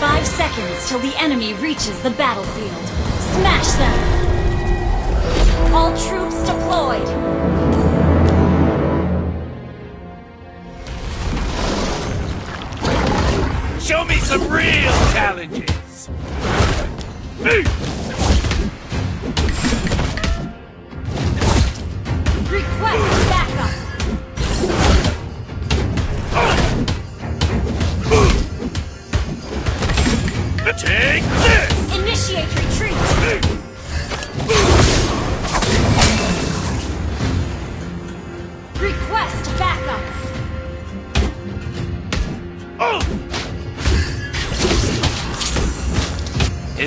Five seconds till the enemy reaches the battlefield. Smash them! All troops deployed! Show me some real challenges!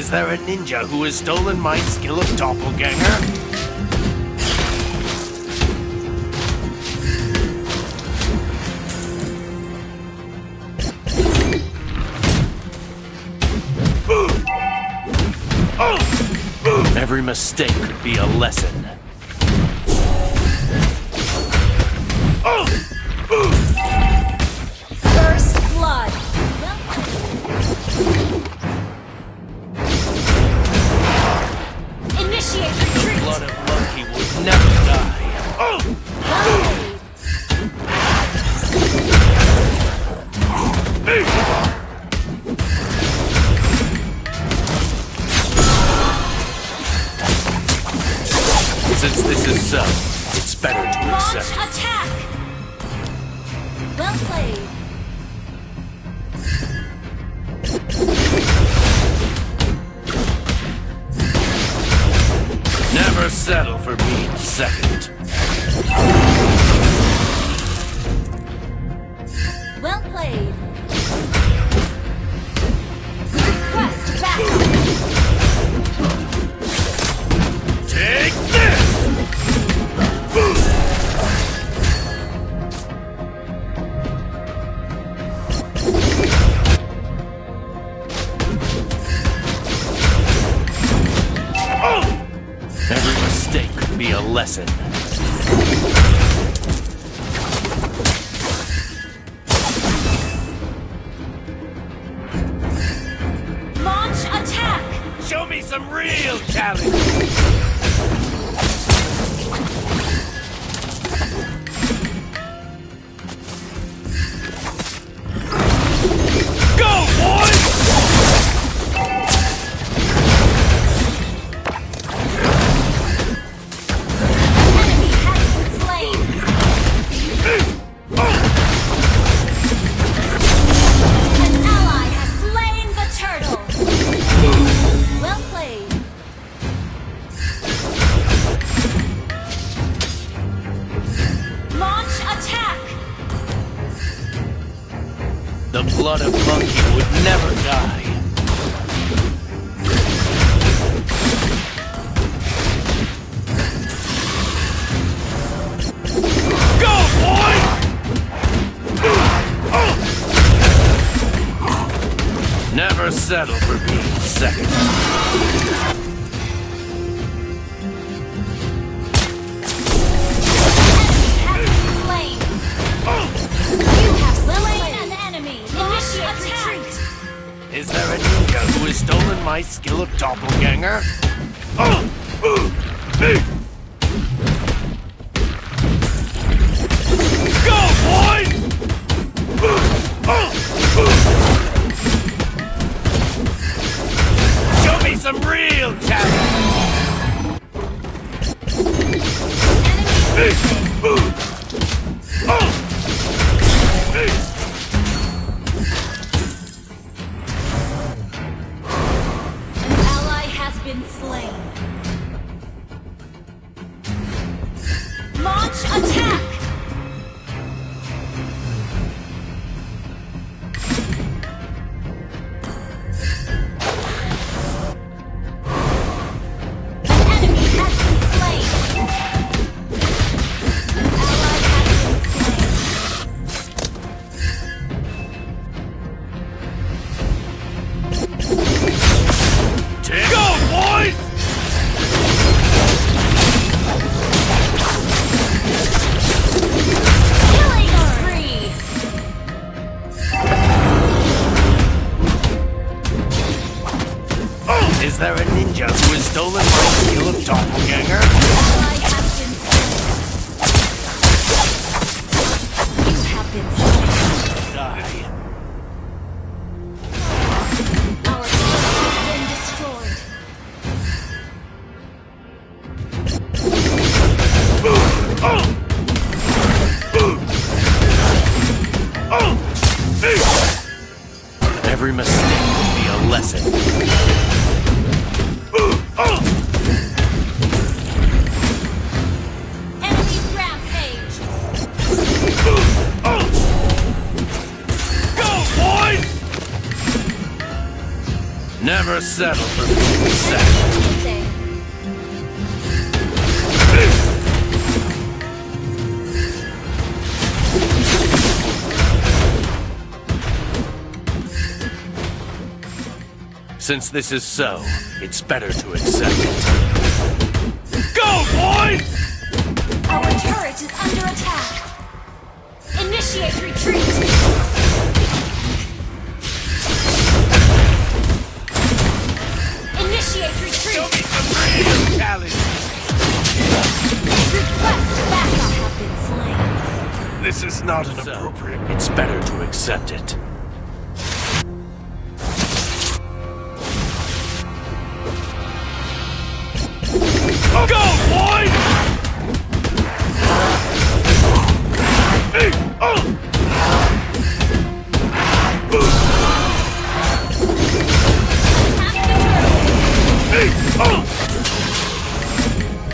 Is there a ninja who has stolen my skill of doppelganger? Every mistake could be a lesson. First it's better Every mistake could be a lesson. Launch attack! Show me some real challenge! Blood of monkey would never die. Go, boy! Never settle for being second. My skill of doppelganger? Go, boys! Show me some real challenge! Enemy Is there a ninja who has stolen my skill of doppelganger? Settle for second. Since this is so, it's better to accept it. Go, boys! Our turret is under attack. Initiate retreat. This is not an appropriate. It's better to accept it. Go, boys! Hey, oh! Hey, oh!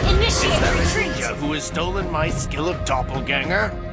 Initiate There is retreat. ninja who has stolen my skill of doppelganger?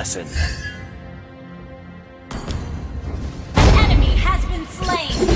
lesson. An enemy has been slain.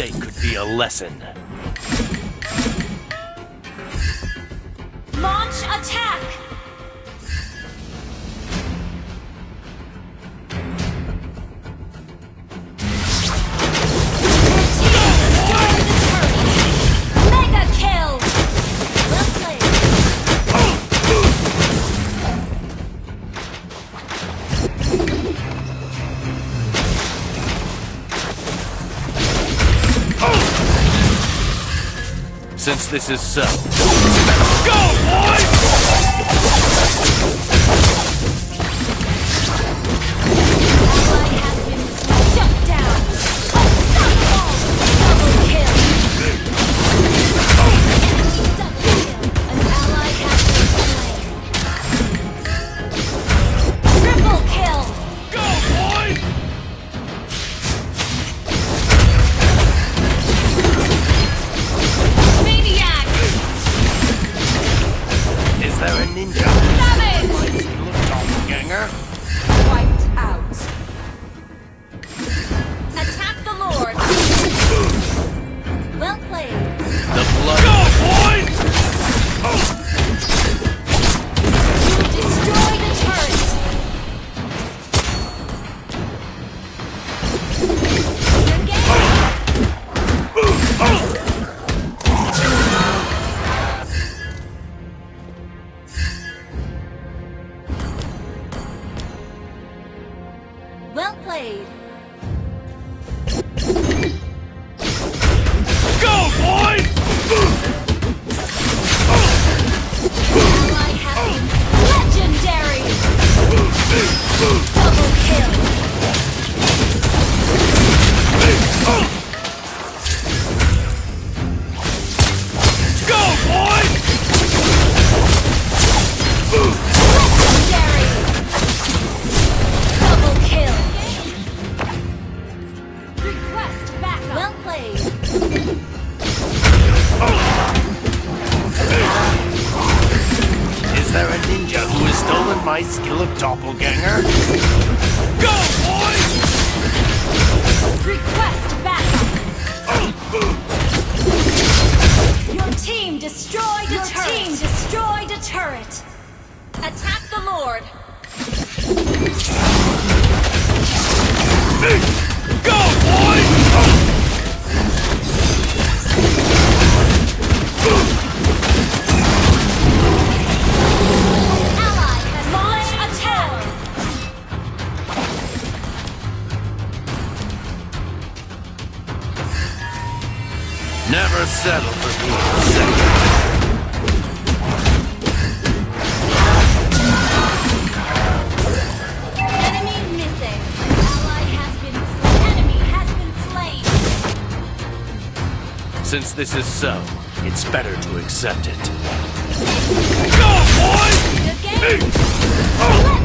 Mistake could be a lesson. Launch attack. Since this is so, go, boys! blade. Attack the Lord. Go, boys! Ally has launched attack. Never settle for being second. Since this is so, it's better to accept it. Go, boys! The game.